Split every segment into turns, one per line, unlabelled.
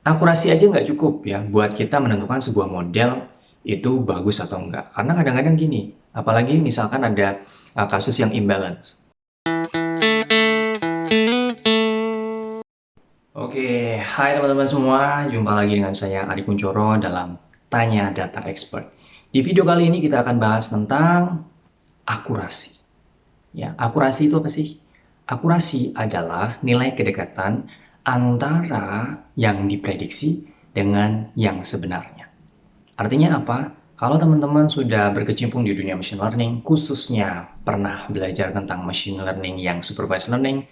akurasi aja nggak cukup ya buat kita menentukan sebuah model itu bagus atau enggak. Karena kadang-kadang gini, apalagi misalkan ada uh, kasus yang imbalance. Oke, hai teman-teman semua, jumpa lagi dengan saya Ari Kuncoro dalam Tanya Data Expert. Di video kali ini kita akan bahas tentang akurasi. Ya, akurasi itu apa sih? Akurasi adalah nilai kedekatan antara yang diprediksi dengan yang sebenarnya. Artinya apa? Kalau teman-teman sudah berkecimpung di dunia machine learning, khususnya pernah belajar tentang machine learning yang supervised learning,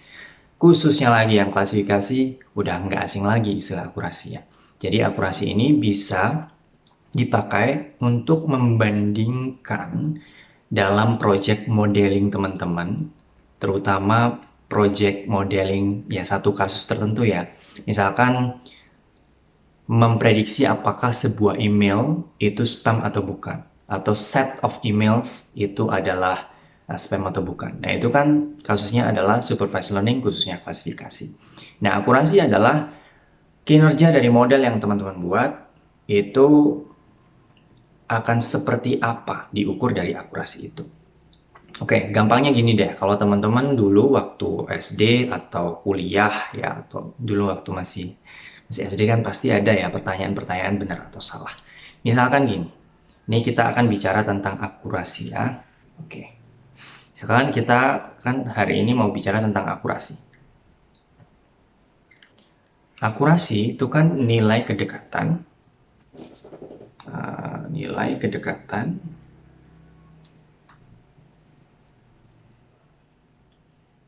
khususnya lagi yang klasifikasi, udah nggak asing lagi istilah akurasi ya. Jadi akurasi ini bisa dipakai untuk membandingkan dalam project modeling teman-teman, terutama project modeling ya satu kasus tertentu ya. Misalkan memprediksi apakah sebuah email itu spam atau bukan atau set of emails itu adalah uh, spam atau bukan. Nah, itu kan kasusnya adalah supervised learning khususnya klasifikasi. Nah, akurasi adalah kinerja dari model yang teman-teman buat itu akan seperti apa diukur dari akurasi itu. Oke, gampangnya gini deh, kalau teman-teman dulu waktu SD atau kuliah ya, atau dulu waktu masih masih SD kan pasti ada ya pertanyaan-pertanyaan benar atau salah. Misalkan gini, ini kita akan bicara tentang akurasi ya. Oke, sekarang kita kan hari ini mau bicara tentang akurasi. Akurasi itu kan nilai kedekatan, uh, nilai kedekatan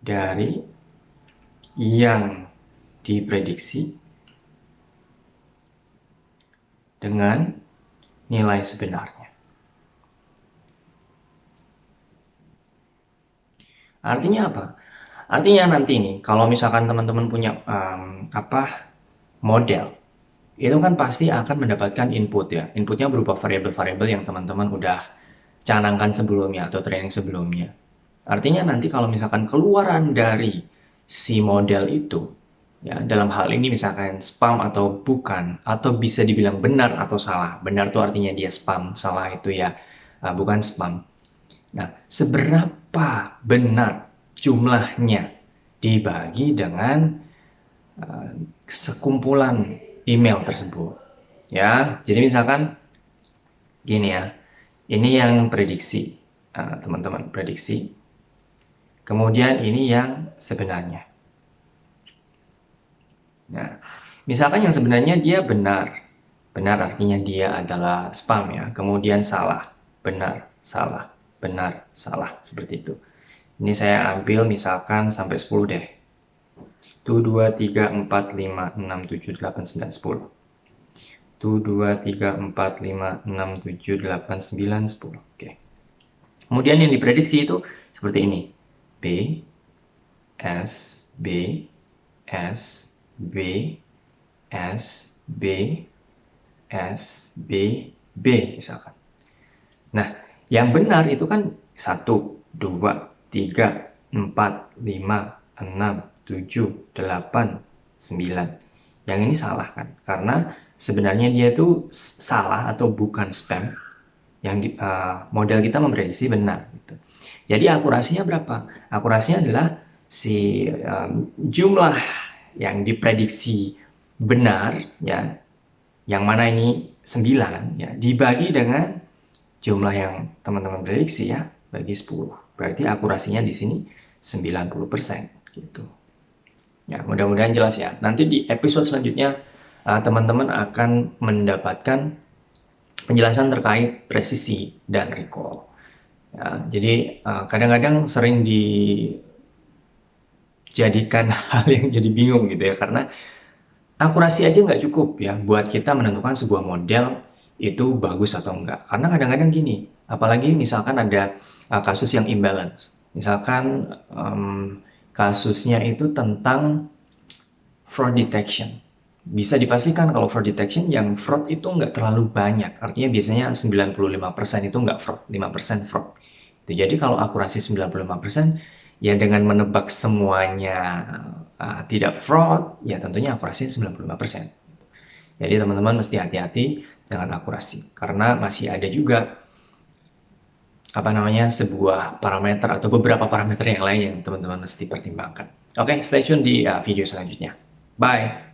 dari yang diprediksi dengan nilai sebenarnya. Artinya apa? Artinya nanti nih, kalau misalkan teman-teman punya um, apa model, itu kan pasti akan mendapatkan input ya. Inputnya berupa variabel-variabel yang teman-teman udah canangkan sebelumnya atau training sebelumnya. Artinya nanti kalau misalkan keluaran dari si model itu, ya dalam hal ini misalkan spam atau bukan, atau bisa dibilang benar atau salah. Benar itu artinya dia spam, salah itu ya uh, bukan spam. Nah, seberapa benar jumlahnya dibagi dengan uh, sekumpulan email tersebut. Ya, jadi misalkan gini ya, ini yang prediksi, uh, teman-teman, uh, prediksi Kemudian ini yang sebenarnya. Nah, misalkan yang sebenarnya dia benar. Benar artinya dia adalah spam ya. Kemudian salah, benar, salah, benar, salah. Seperti itu. Ini saya ambil misalkan sampai 10 deh. 1, 2, 3, 4, 5, 6, 7, 8, 9, 10. 1, 2, 3, 4, 5, 6, 7, 8, 9, 10. Oke. Kemudian yang diprediksi itu seperti ini. B, S, B, S, B, S, B, S, B, B misalkan. Nah, yang benar itu kan 1, 2, 3, 4, 5, 6, 7, 8, 9. Yang ini salah kan? Karena sebenarnya dia itu salah atau bukan spam. Yang uh, model kita memprediksi benar. Gitu. Jadi akurasinya berapa? Akurasinya adalah si um, jumlah yang diprediksi benar ya yang mana ini 9 ya dibagi dengan jumlah yang teman-teman prediksi ya bagi 10. Berarti akurasinya di sini 90% gitu. Ya, mudah-mudahan jelas ya. Nanti di episode selanjutnya uh, teman-teman uh, akan mendapatkan penjelasan terkait presisi dan recall. Ya, jadi eh, kadang-kadang uh, sering dijadikan hal yang jadi bingung gitu ya karena akurasi aja nggak cukup ya buat kita menentukan sebuah model itu bagus atau enggak. Karena kadang-kadang gini, apalagi misalkan ada uh, kasus yang imbalance. Misalkan um, kasusnya itu tentang fraud detection. Bisa dipastikan kalau fraud detection yang fraud itu nggak terlalu banyak. Artinya biasanya 95% itu nggak fraud, 5% fraud. Jadi kalau akurasi 95%, ya dengan menebak semuanya uh, tidak fraud, ya tentunya akurasi 95%. Jadi teman-teman mesti hati-hati dengan akurasi karena masih ada juga apa namanya sebuah parameter atau beberapa parameter yang lain yang teman-teman mesti pertimbangkan. Oke, okay, stay tune di uh, video selanjutnya. Bye.